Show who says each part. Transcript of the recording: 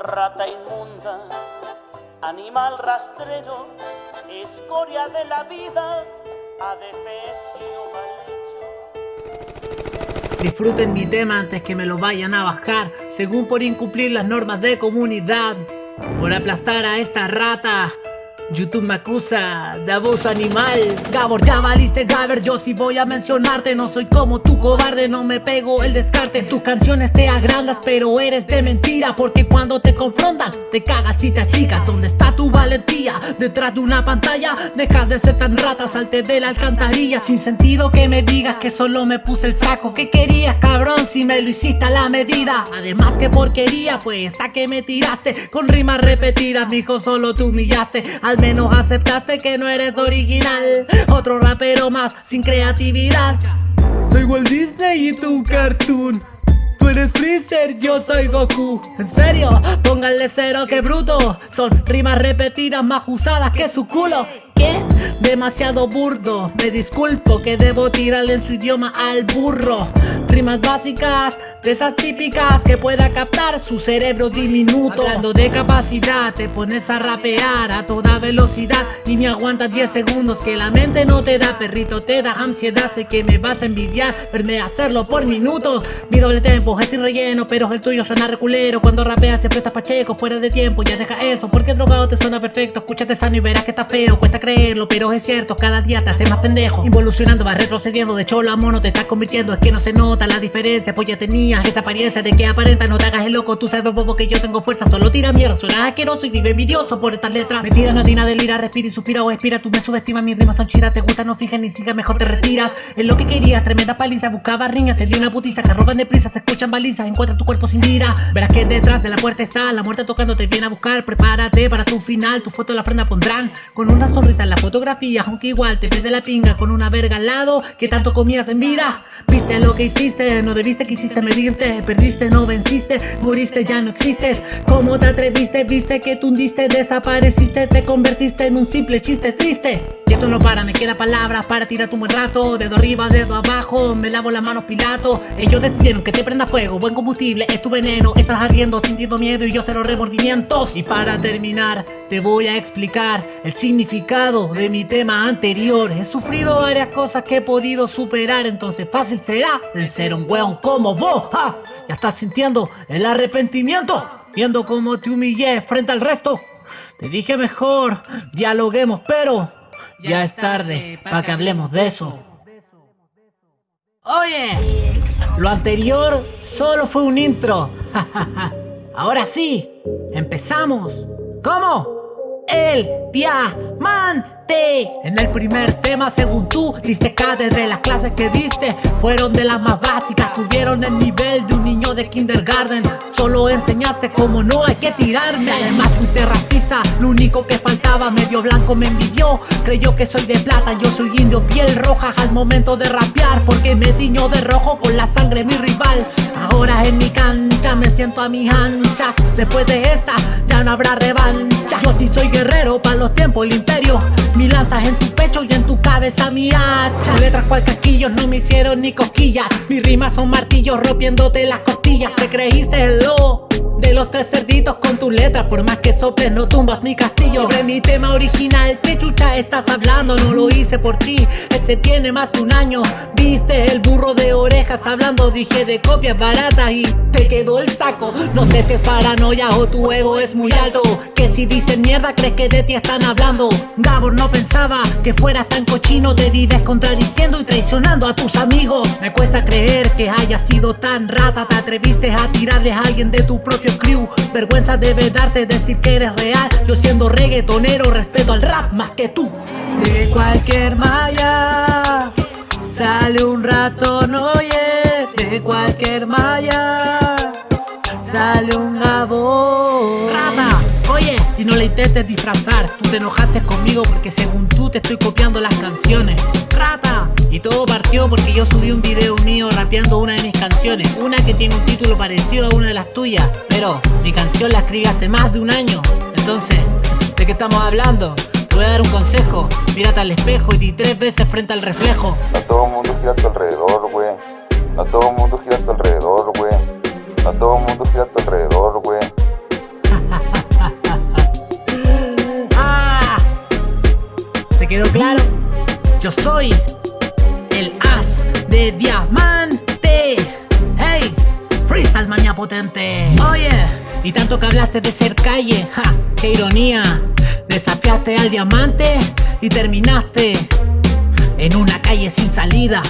Speaker 1: rata inmunda, animal rastrero, escoria de la vida, adefesio mal.
Speaker 2: Disfruten mi tema antes que me lo vayan a bajar, según por incumplir las normas de comunidad, por aplastar a esta rata. YouTube me acusa de abuso animal. Gabor, ya valiste Gaber, yo sí voy a mencionarte. No soy como tu cobarde, no me pego el descarte. Tus canciones te agrandas, pero eres de mentira Porque cuando te confrontan, te cagas y te achicas. ¿Dónde está tu valentía? Detrás de una pantalla Deja de ser tan rata, salte de la alcantarilla. Sin sentido que me digas que solo me puse el saco ¿Qué querías cabrón si me lo hiciste a la medida? Además que porquería, pues a que me tiraste Con rimas repetidas, mijo, solo te humillaste menos aceptaste que no eres original. Otro rapero más sin creatividad. Soy Walt Disney y tú cartoon. Tú eres Freezer, yo soy Goku. En serio, pónganle cero que bruto. Son rimas repetidas más usadas que su culo. Demasiado burdo. Me disculpo que debo tirarle en su idioma al burro. Rimas básicas, de típicas que pueda captar su cerebro diminuto. Hablando de capacidad, te pones a rapear a toda velocidad. Y ni aguantas 10 segundos que la mente no te da. Perrito te da ansiedad, sé que me vas a envidiar. Verme hacerlo por minutos. Mi doble tempo es sin relleno, pero el tuyo suena reculero. Cuando rapeas siempre estás pacheco, fuera de tiempo, ya deja eso. Porque drogado te suena perfecto, escúchate sano y verás que está feo Cuesta creerlo, pero es cierto, cada día te hace más pendejo. Involucionando, vas retrocediendo, de cholo a mono te estás convirtiendo. Es que no se nota la diferencia, pues ya tenías esa apariencia de que aparenta No te hagas el loco, tú sabes bobo que yo tengo fuerza Solo tira mierda, suena asqueroso y vive envidioso por estas letras Mentira, no tiene del ira, respira y suspira o expira. Tú me subestimas, mis rimas son chiras, te gusta, no fijas ni sigas, mejor te retiras. Es lo que querías, tremenda paliza, buscaba riñas, te dio una putiza. Que roban deprisa, se escuchan balizas, encuentra tu cuerpo sin vida. Verás que detrás de la puerta está, la muerte tocando te viene a buscar Prepárate para tu final, tu foto en la ofrenda pondrán. Con una sonrisa en la fotografía, aunque igual te pide la pinga Con una verga al lado, que tanto comías en vida. Viste lo que hiciste, no debiste, quisiste medirte Perdiste, no venciste, moriste, ya no existes. ¿Cómo te atreviste? Viste que tundiste, desapareciste Te convertiste en un simple chiste triste Y esto no para, me queda palabras para tirar un buen rato. Dedo arriba, dedo abajo, me lavo las manos pilato. Ellos decidieron que te prenda fuego, buen combustible, es tu veneno. Estás ardiendo, sintiendo miedo y yo cero remordimientos. Y para terminar, te voy a explicar el significado de mi tema anterior. He sufrido varias cosas que he podido superar, entonces fácil será el ser un weón como vos. Ya estás sintiendo el arrepentimiento, viendo cómo te humillé frente al resto. Te dije mejor, dialoguemos, pero ya es tarde para que hablemos de eso. Oye, lo anterior solo fue un intro. Ahora sí, empezamos. ¿Cómo? El diamante. En el primer tema, según tú, diste de Las clases que diste. Fueron de las más básicas Tuvieron el nivel de un niño de kindergarten. Solo enseñaste cómo no hay que tirarme. Además fuiste racista, lo único que faltaba Medio blanco me envidió, creyó que soy de plata Yo soy indio, piel roja. Al momento de rapear Porque me tiño de rojo con la sangre mi rival. Ahora en mi cancha me siento a mis anchas. Después de esta ya no habrá revancha. Yo sí soy guerrero para los tiempos, el imperio mi lanzas en tu pecho y en tu cabeza mi hacha. Letras cual casquillos no me hicieron ni cosquillas. Mis rimas son martillos rompiéndote las costillas. Te creíste el lobo de los tres cerditos con tu letra Por más que soples no tumbas mi castillo. Sobre mi tema original, ¿qué chucha estás hablando? No lo hice por ti, ese tiene más de un año. Viste el burro de orejas hablando Dije de copias baratas y te quedó el saco. No sé si es paranoia o tu ego es muy alto Que si dicen mierda crees que de ti están hablando. Gabor no pensaba que fueras tan cochino Te vives contradiciendo y traicionando a tus amigos. Me cuesta creer que hayas sido tan rata Te atreviste a tirarle a alguien de tu propio crew. Vergüenza debe darte decir que eres real. Yo siendo reggaetonero respeto al rap más que tú. De cualquier malla Sale un ratón, oye. De cualquier malla Sale un gabón Rata, oye Y no le intentes disfrazar. Tú te enojaste conmigo porque según tú te estoy copiando las canciones y todo partió porque yo subí un video mío rapeando una de mis canciones, una que tiene un título parecido a una de las tuyas, pero mi canción la escribí hace más de un año. Entonces, ¿de qué estamos hablando? Te voy a dar un consejo, mírate al espejo y di tres veces frente al reflejo.
Speaker 3: A todo el mundo gira a tu alrededor, güey. A todo el mundo gira a tu alrededor, güey. A todo el mundo gira a tu alrededor, güey.
Speaker 2: ah, ¿Te quedó claro? Yo soy de diamante. Hey, freestyle mania potente. Oye, y tanto que hablaste de ser calle, ja, qué ironía. Desafiaste al diamante y terminaste en una calle sin salida.